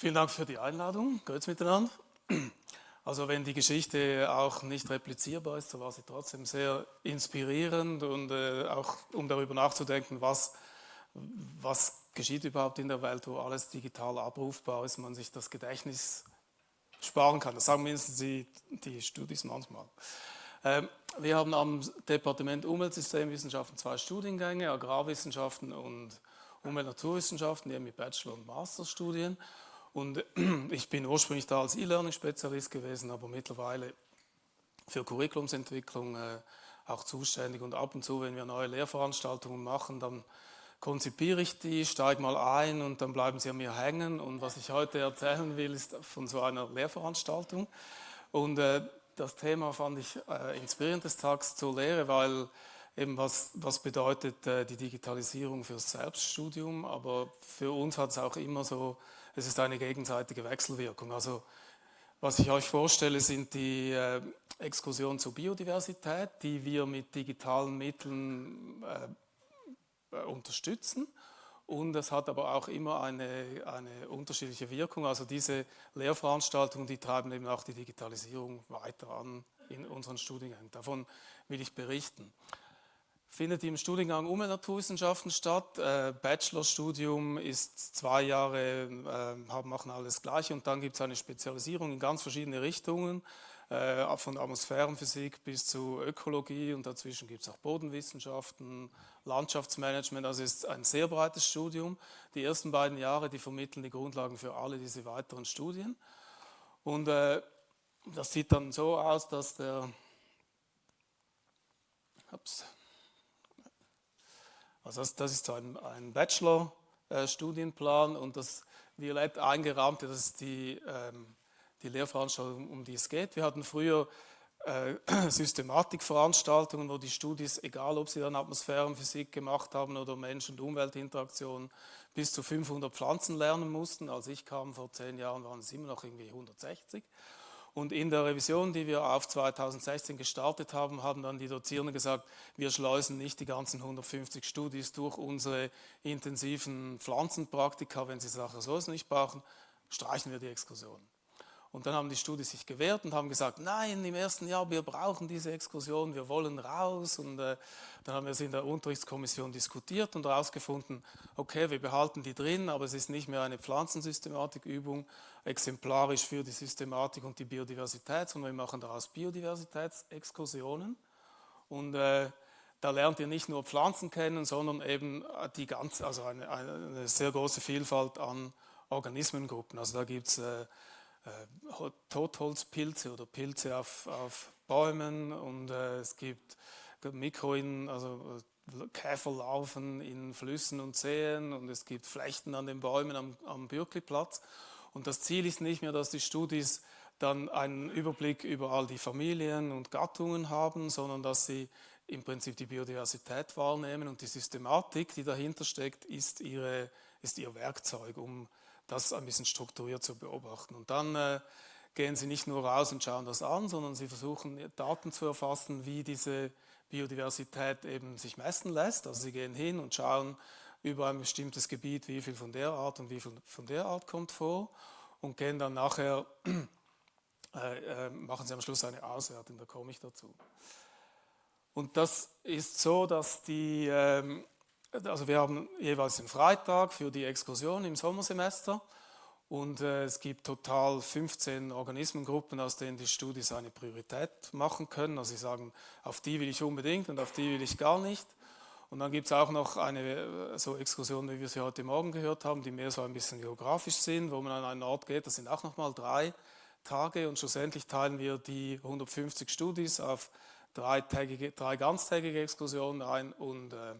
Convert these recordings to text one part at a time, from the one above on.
Vielen Dank für die Einladung. Grüß miteinander. Also wenn die Geschichte auch nicht replizierbar ist, so war sie trotzdem sehr inspirierend und äh, auch um darüber nachzudenken, was, was geschieht überhaupt in der Welt, wo alles digital abrufbar ist, man sich das Gedächtnis sparen kann. Das sagen mindestens die, die Studis manchmal. Ähm, wir haben am Departement Umweltsystemwissenschaften zwei Studiengänge, Agrarwissenschaften und Umwelt-Naturwissenschaften, mit Bachelor- und Masterstudien. Und ich bin ursprünglich da als E-Learning-Spezialist gewesen, aber mittlerweile für Curriculumsentwicklung äh, auch zuständig. Und ab und zu, wenn wir neue Lehrveranstaltungen machen, dann konzipiere ich die, steige mal ein und dann bleiben sie an mir hängen. Und was ich heute erzählen will, ist von so einer Lehrveranstaltung. Und äh, das Thema fand ich äh, inspirierend des Tags zur Lehre, weil eben was, was bedeutet die Digitalisierung fürs Selbststudium, aber für uns hat es auch immer so es ist eine gegenseitige Wechselwirkung. Also was ich euch vorstelle, sind die äh, Exkursionen zur Biodiversität, die wir mit digitalen Mitteln äh, äh, unterstützen. Und es hat aber auch immer eine, eine unterschiedliche Wirkung. Also diese Lehrveranstaltungen, die treiben eben auch die Digitalisierung weiter an in unseren Studiengängen. Davon will ich berichten findet im Studiengang Umwelt-Naturwissenschaften statt. Äh, Bachelorstudium ist zwei Jahre, äh, machen alles Gleiche und dann gibt es eine Spezialisierung in ganz verschiedene Richtungen, äh, von Atmosphärenphysik bis zu Ökologie und dazwischen gibt es auch Bodenwissenschaften, Landschaftsmanagement, also ist ein sehr breites Studium. Die ersten beiden Jahre, die vermitteln die Grundlagen für alle diese weiteren Studien. Und äh, das sieht dann so aus, dass der ups, also das, das ist so ein, ein Bachelor-Studienplan und das violett eingerahmte, das ist die, ähm, die Lehrveranstaltung, um die es geht. Wir hatten früher äh, Systematikveranstaltungen, wo die Studis, egal ob sie dann Atmosphärenphysik gemacht haben oder Mensch- und Umweltinteraktion, bis zu 500 Pflanzen lernen mussten. Als ich kam vor zehn Jahren, waren es immer noch irgendwie 160. Und in der Revision, die wir auf 2016 gestartet haben, haben dann die Dozierenden gesagt, wir schleusen nicht die ganzen 150 Studis durch unsere intensiven Pflanzenpraktika, wenn sie Sachen so nicht brauchen, streichen wir die Exkursion. Und dann haben die Studis sich gewehrt und haben gesagt, nein, im ersten Jahr, wir brauchen diese Exkursion, wir wollen raus. Und äh, dann haben wir es in der Unterrichtskommission diskutiert und herausgefunden, okay, wir behalten die drin, aber es ist nicht mehr eine Pflanzensystematikübung, exemplarisch für die Systematik und die Biodiversität, sondern wir machen daraus Biodiversitätsexkursionen. Und äh, da lernt ihr nicht nur Pflanzen kennen, sondern eben die ganze, also eine, eine sehr große Vielfalt an Organismengruppen. Also da gibt es äh, äh, Totholzpilze oder Pilze auf, auf Bäumen und äh, es gibt Mikroin, also äh, Käferlarven in Flüssen und Seen und es gibt Flechten an den Bäumen am, am Bürkliplatz. Und das Ziel ist nicht mehr, dass die Studis dann einen Überblick über all die Familien und Gattungen haben, sondern dass sie im Prinzip die Biodiversität wahrnehmen und die Systematik, die dahinter steckt, ist, ihre, ist ihr Werkzeug, um das ein bisschen strukturiert zu beobachten. Und dann äh, gehen Sie nicht nur raus und schauen das an, sondern Sie versuchen Daten zu erfassen, wie diese Biodiversität eben sich messen lässt. Also Sie gehen hin und schauen über ein bestimmtes Gebiet, wie viel von der Art und wie viel von der Art kommt vor und gehen dann nachher, äh, äh, machen Sie am Schluss eine Auswertung, da komme ich dazu. Und das ist so, dass die, ähm, also wir haben jeweils den Freitag für die Exkursion im Sommersemester und äh, es gibt total 15 Organismengruppen, aus denen die Studis eine Priorität machen können. Also sie sagen, auf die will ich unbedingt und auf die will ich gar nicht. Und dann gibt es auch noch eine äh, so Exkursion, wie wir sie heute Morgen gehört haben, die mehr so ein bisschen geografisch sind, wo man an einen Ort geht. Das sind auch nochmal drei Tage und schlussendlich teilen wir die 150 Studis auf drei, drei ganztägige Exkursionen ein und äh,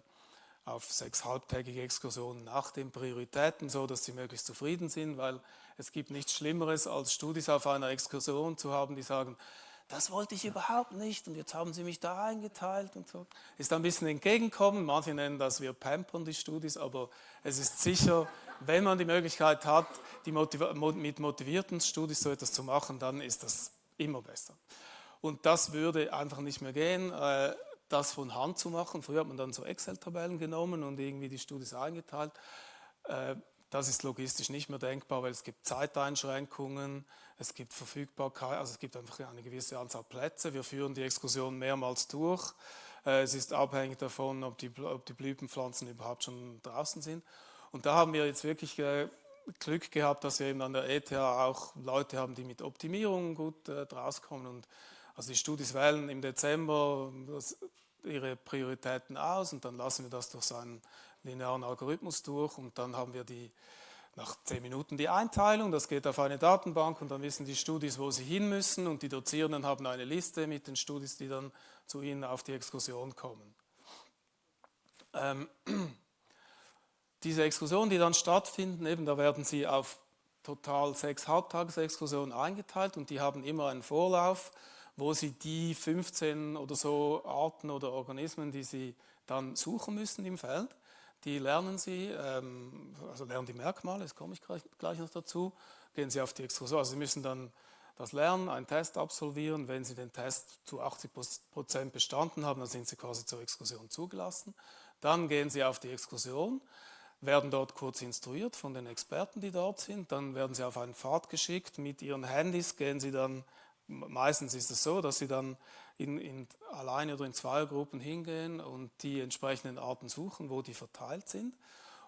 auf sechs halbtägige Exkursionen nach den Prioritäten, so dass sie möglichst zufrieden sind, weil es gibt nichts Schlimmeres, als Studis auf einer Exkursion zu haben, die sagen, das wollte ich überhaupt nicht und jetzt haben sie mich da eingeteilt und so. Ist ein bisschen entgegenkommen, manche nennen das wir pampern die Studis, aber es ist sicher, wenn man die Möglichkeit hat, die Motiv mit motivierten Studis so etwas zu machen, dann ist das immer besser. Und das würde einfach nicht mehr gehen. Das von Hand zu machen. Früher hat man dann so Excel-Tabellen genommen und irgendwie die Studis eingeteilt. Äh, das ist logistisch nicht mehr denkbar, weil es gibt Zeiteinschränkungen, es gibt Verfügbarkeit, also es gibt einfach eine gewisse Anzahl Plätze. Wir führen die Exkursion mehrmals durch. Äh, es ist abhängig davon, ob die, ob die Blütenpflanzen überhaupt schon draußen sind. Und da haben wir jetzt wirklich äh, Glück gehabt, dass wir eben an der ETH auch Leute haben, die mit Optimierung gut äh, rauskommen. Und also die Studis wählen im Dezember das, ihre Prioritäten aus und dann lassen wir das durch so einen linearen Algorithmus durch und dann haben wir die nach zehn Minuten die Einteilung, das geht auf eine Datenbank und dann wissen die Studis, wo sie hin müssen und die Dozierenden haben eine Liste mit den Studis, die dann zu ihnen auf die Exkursion kommen. Ähm, diese Exkursionen, die dann stattfinden, eben da werden sie auf total sechs Halbtagesexkursionen eingeteilt und die haben immer einen Vorlauf, wo sie die 15 oder so Arten oder Organismen, die sie dann suchen müssen im Feld, die lernen sie, ähm, also lernen die Merkmale, das komme ich gleich noch dazu, gehen sie auf die Exkursion. Also sie müssen dann das lernen, einen Test absolvieren. Wenn sie den Test zu 80 Prozent bestanden haben, dann sind sie quasi zur Exkursion zugelassen. Dann gehen sie auf die Exkursion werden dort kurz instruiert von den Experten, die dort sind. Dann werden sie auf einen Pfad geschickt. Mit ihren Handys gehen sie dann, meistens ist es so, dass sie dann in, in alleine oder in zwei Gruppen hingehen und die entsprechenden Arten suchen, wo die verteilt sind.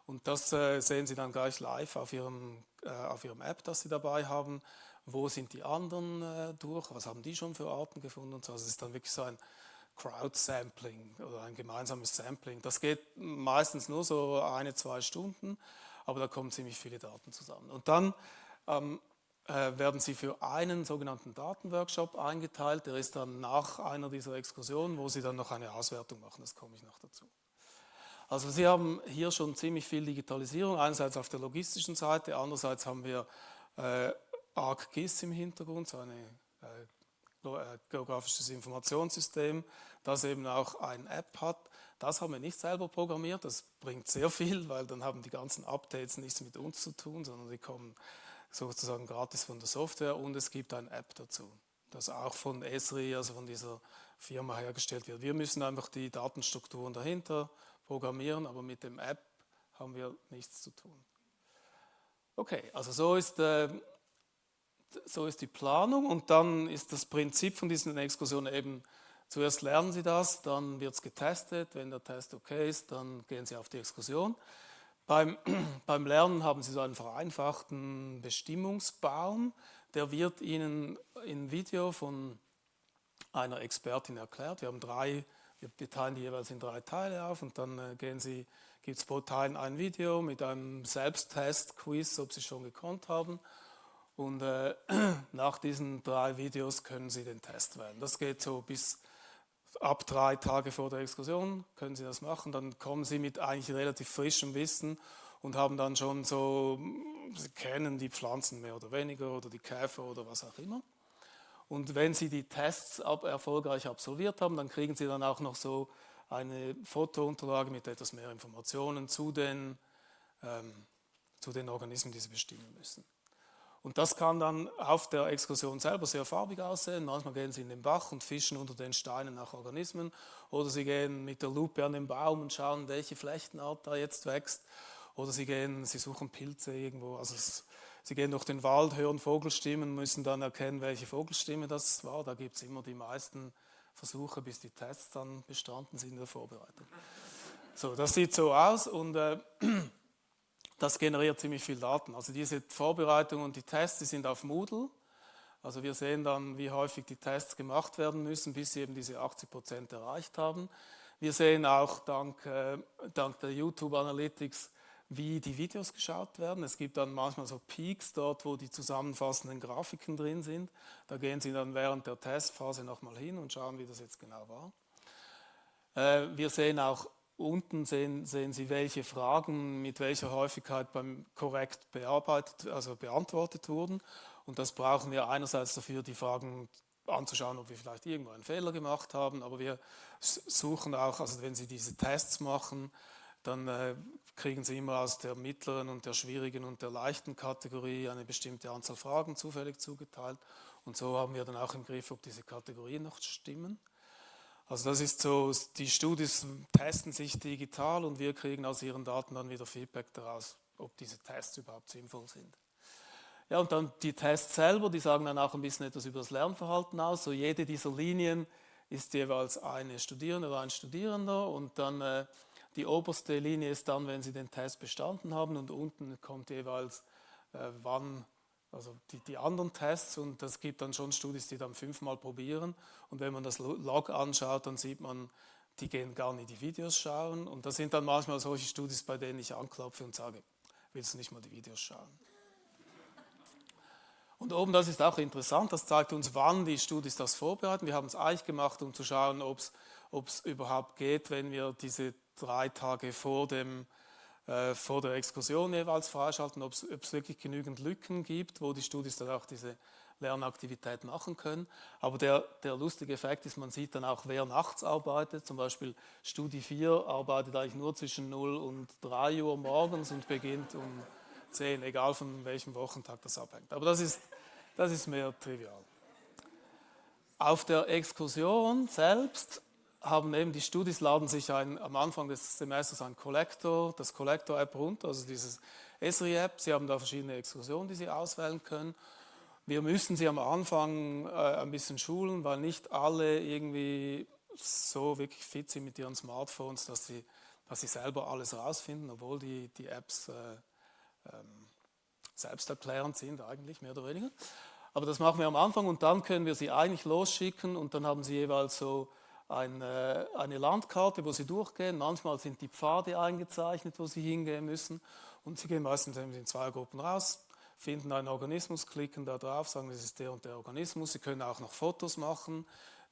Und das äh, sehen Sie dann gleich live auf Ihrem, äh, auf Ihrem App, das Sie dabei haben. Wo sind die anderen äh, durch? Was haben die schon für Arten gefunden? Und so. Also es ist dann wirklich so ein Crowd-Sampling oder ein gemeinsames Sampling. Das geht meistens nur so eine, zwei Stunden, aber da kommen ziemlich viele Daten zusammen. Und dann ähm, äh, werden sie für einen sogenannten Datenworkshop eingeteilt. Der ist dann nach einer dieser Exkursionen, wo sie dann noch eine Auswertung machen. Das komme ich noch dazu. Also Sie haben hier schon ziemlich viel Digitalisierung, einerseits auf der logistischen Seite, andererseits haben wir äh, ArcGIS im Hintergrund, so eine äh, äh, geografisches Informationssystem, das eben auch eine App hat. Das haben wir nicht selber programmiert, das bringt sehr viel, weil dann haben die ganzen Updates nichts mit uns zu tun, sondern die kommen sozusagen gratis von der Software und es gibt eine App dazu, das auch von Esri, also von dieser Firma hergestellt wird. Wir müssen einfach die Datenstrukturen dahinter programmieren, aber mit dem App haben wir nichts zu tun. Okay, also so ist äh, so ist die Planung und dann ist das Prinzip von diesen Exkursionen eben, zuerst lernen Sie das, dann wird es getestet, wenn der Test okay ist, dann gehen Sie auf die Exkursion. Beim, beim Lernen haben Sie so einen vereinfachten Bestimmungsbaum, der wird Ihnen im Video von einer Expertin erklärt. Wir haben drei, wir teilen die jeweils in drei Teile auf und dann äh, gehen Sie, gibt es pro Teil ein Video mit einem Selbsttest-Quiz, ob Sie schon gekonnt haben und äh, nach diesen drei Videos können Sie den Test wählen. Das geht so bis ab drei Tage vor der Exkursion können Sie das machen. Dann kommen Sie mit eigentlich relativ frischem Wissen und haben dann schon so, Sie kennen die Pflanzen mehr oder weniger oder die Käfer oder was auch immer. Und wenn Sie die Tests ab, erfolgreich absolviert haben, dann kriegen Sie dann auch noch so eine Fotounterlage mit etwas mehr Informationen zu den, ähm, zu den Organismen, die Sie bestimmen müssen. Und das kann dann auf der Exkursion selber sehr farbig aussehen. Manchmal gehen sie in den Bach und fischen unter den Steinen nach Organismen. Oder sie gehen mit der Lupe an den Baum und schauen, welche Flechtenart da jetzt wächst. Oder sie gehen, sie suchen Pilze irgendwo. Also es, sie gehen durch den Wald, hören Vogelstimmen, müssen dann erkennen, welche Vogelstimme das war. Da gibt es immer die meisten Versuche, bis die Tests dann bestanden sind in der Vorbereitung. So, das sieht so aus und äh, das generiert ziemlich viel Daten. Also diese Vorbereitung und die Tests, die sind auf Moodle. Also wir sehen dann, wie häufig die Tests gemacht werden müssen, bis sie eben diese 80 Prozent erreicht haben. Wir sehen auch dank, äh, dank der YouTube Analytics, wie die Videos geschaut werden. Es gibt dann manchmal so Peaks dort, wo die zusammenfassenden Grafiken drin sind. Da gehen Sie dann während der Testphase nochmal hin und schauen, wie das jetzt genau war. Äh, wir sehen auch Unten sehen, sehen Sie, welche Fragen mit welcher Häufigkeit beim korrekt bearbeitet, also beantwortet wurden. Und das brauchen wir einerseits dafür, die Fragen anzuschauen, ob wir vielleicht irgendwo einen Fehler gemacht haben, aber wir suchen auch, also wenn Sie diese Tests machen, dann äh, kriegen Sie immer aus der mittleren und der schwierigen und der leichten Kategorie eine bestimmte Anzahl Fragen zufällig zugeteilt. Und so haben wir dann auch im Griff, ob diese Kategorien noch stimmen. Also das ist so, die Studis testen sich digital und wir kriegen aus ihren Daten dann wieder Feedback daraus, ob diese Tests überhaupt sinnvoll sind. Ja, und dann die Tests selber, die sagen dann auch ein bisschen etwas über das Lernverhalten aus. So jede dieser Linien ist jeweils eine Studierende oder ein Studierender und dann äh, die oberste Linie ist dann, wenn Sie den Test bestanden haben und unten kommt jeweils, äh, wann, also die, die anderen Tests und das gibt dann schon Studis, die dann fünfmal probieren und wenn man das Log anschaut, dann sieht man, die gehen gar nicht die Videos schauen und das sind dann manchmal solche Studis, bei denen ich anklopfe und sage, willst du nicht mal die Videos schauen? Und oben, das ist auch interessant, das zeigt uns, wann die Studis das vorbereiten. Wir haben es eigentlich gemacht, um zu schauen, ob es überhaupt geht, wenn wir diese drei Tage vor, dem, vor der Exkursion jeweils freischalten, ob es wirklich genügend Lücken gibt, wo die Studis dann auch diese Lernaktivität machen können. Aber der, der lustige Effekt ist, man sieht dann auch, wer nachts arbeitet. Zum Beispiel Studie 4 arbeitet eigentlich nur zwischen 0 und 3 Uhr morgens und beginnt um 10, egal von welchem Wochentag das abhängt. Aber das ist, das ist mehr trivial. Auf der Exkursion selbst haben eben die Studis laden sich ein, am Anfang des Semesters ein Collector, das Collector-App runter, also dieses Esri-App. Sie haben da verschiedene Exkursionen, die Sie auswählen können. Wir müssen sie am Anfang äh, ein bisschen schulen, weil nicht alle irgendwie so wirklich fit sind mit ihren Smartphones, dass sie, dass sie selber alles rausfinden, obwohl die, die Apps äh, ähm, selbsterklärend sind eigentlich, mehr oder weniger. Aber das machen wir am Anfang und dann können wir sie eigentlich losschicken und dann haben sie jeweils so eine, eine Landkarte, wo sie durchgehen. Manchmal sind die Pfade eingezeichnet, wo sie hingehen müssen und sie gehen meistens in zwei Gruppen raus, finden einen Organismus, klicken da drauf, sagen, das ist der und der Organismus. Sie können auch noch Fotos machen,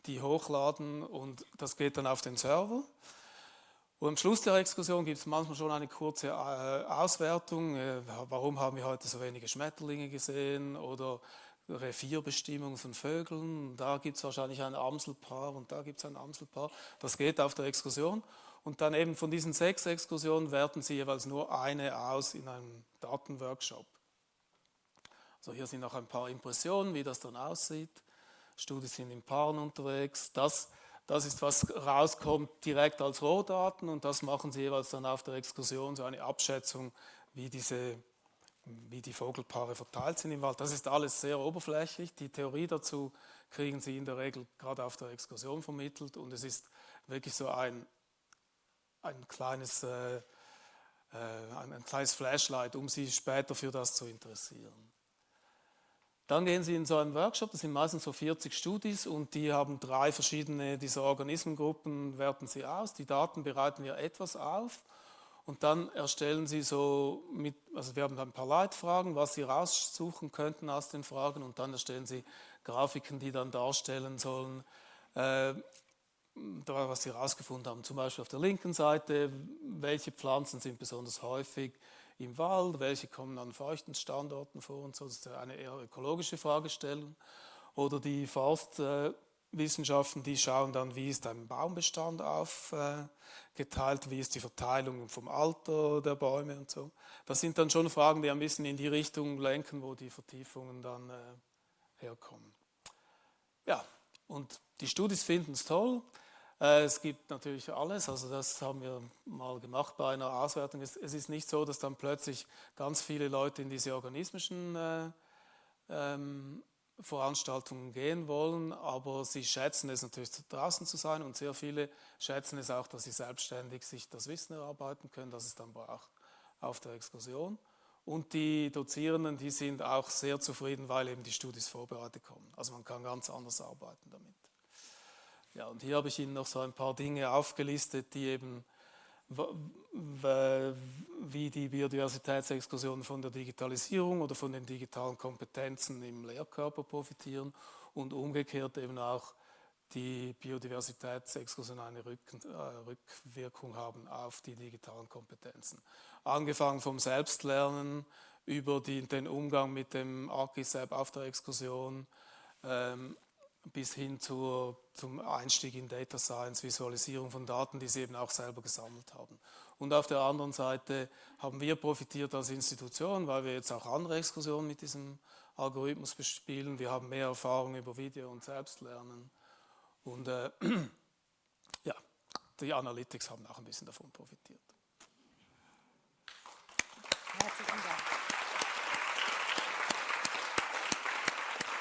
die hochladen und das geht dann auf den Server. Und am Schluss der Exkursion gibt es manchmal schon eine kurze äh, Auswertung. Äh, warum haben wir heute so wenige Schmetterlinge gesehen oder Revierbestimmung von Vögeln. Da gibt es wahrscheinlich ein Amselpaar und da gibt es ein Amselpaar. Das geht auf der Exkursion. Und dann eben von diesen sechs Exkursionen werten Sie jeweils nur eine aus in einem Datenworkshop. Also hier sind noch ein paar Impressionen, wie das dann aussieht. Studien sind in Paaren unterwegs. Das das ist, was rauskommt direkt als Rohdaten und das machen Sie jeweils dann auf der Exkursion, so eine Abschätzung, wie, diese, wie die Vogelpaare verteilt sind im Wald. Das ist alles sehr oberflächlich. Die Theorie dazu kriegen Sie in der Regel gerade auf der Exkursion vermittelt und es ist wirklich so ein, ein kleines äh, äh ein, kleines Flashlight, um Sie später für das zu interessieren. Dann gehen Sie in so einen Workshop, das sind meistens so 40 Studis und die haben drei verschiedene dieser Organismengruppen, werten Sie aus, die Daten bereiten wir etwas auf und dann erstellen Sie so, mit, also wir haben ein paar Leitfragen, was Sie raussuchen könnten aus den Fragen und dann erstellen Sie Grafiken, die dann darstellen sollen, äh, was Sie herausgefunden haben. Zum Beispiel auf der linken Seite, welche Pflanzen sind besonders häufig, im Wald, welche kommen an feuchten Standorten vor und so. Das ist eine eher ökologische Fragestellung. Oder die Forstwissenschaften, die schauen dann, wie ist ein Baumbestand aufgeteilt, wie ist die Verteilung vom Alter der Bäume und so. Das sind dann schon Fragen, die ein bisschen in die Richtung lenken, wo die Vertiefungen dann äh, herkommen. Ja, und die Studis finden es toll. Äh, es gibt natürlich alles, also das haben wir mal gemacht bei einer Auswertung. Es, ist nicht so, dass dann plötzlich ganz viele Leute in diese organismischen äh, ähm, Veranstaltungen gehen wollen, aber sie schätzen es natürlich draußen zu sein und sehr viele schätzen es auch, dass sie selbstständig sich das Wissen erarbeiten können, das es dann braucht auf der Exkursion. Und die Dozierenden, die sind auch sehr zufrieden, weil eben die Studis vorbereitet kommen. Also man kann ganz anders arbeiten damit. Ja, und hier habe ich Ihnen noch so ein paar Dinge aufgelistet, die eben wie die Biodiversitätsexkursionen von der Digitalisierung oder von den digitalen Kompetenzen im Lehrkörper profitieren und umgekehrt eben auch die Biodiversitätsexkursionen eine äh, Rückwirkung haben auf die digitalen Kompetenzen. Angefangen vom Selbstlernen über die, den Umgang mit dem ArchiSAP auf der Exkursion, ähm, bis hin zur, zum Einstieg in Data Science, Visualisierung von Daten, die sie eben auch selber gesammelt haben. Und auf der anderen Seite haben wir profitiert als Institution, weil wir jetzt auch andere Exkursionen mit diesem Algorithmus bespielen. Wir haben mehr Erfahrung über Video und Selbstlernen. Und äh, ja, die Analytics haben auch ein bisschen davon profitiert. Herzlichen Dank.